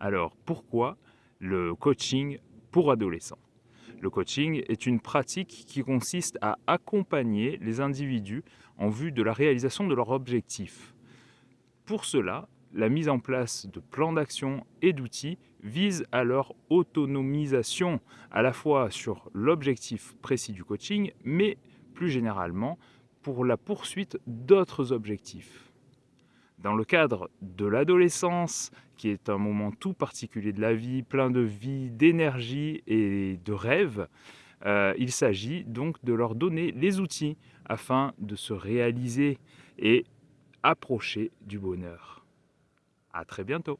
Alors pourquoi le coaching pour adolescents? Le coaching est une pratique qui consiste à accompagner les individus en vue de la réalisation de leurs objectifs. Pour cela, la mise en place de plans d'action et d'outils vise à leur autonomisation à la fois sur l'objectif précis du coaching, mais plus généralement pour la poursuite d'autres objectifs. Dans le cadre de l'adolescence, qui est un moment tout particulier de la vie, plein de vie, d'énergie et de rêves, euh, il s'agit donc de leur donner les outils afin de se réaliser et approcher du bonheur. À très bientôt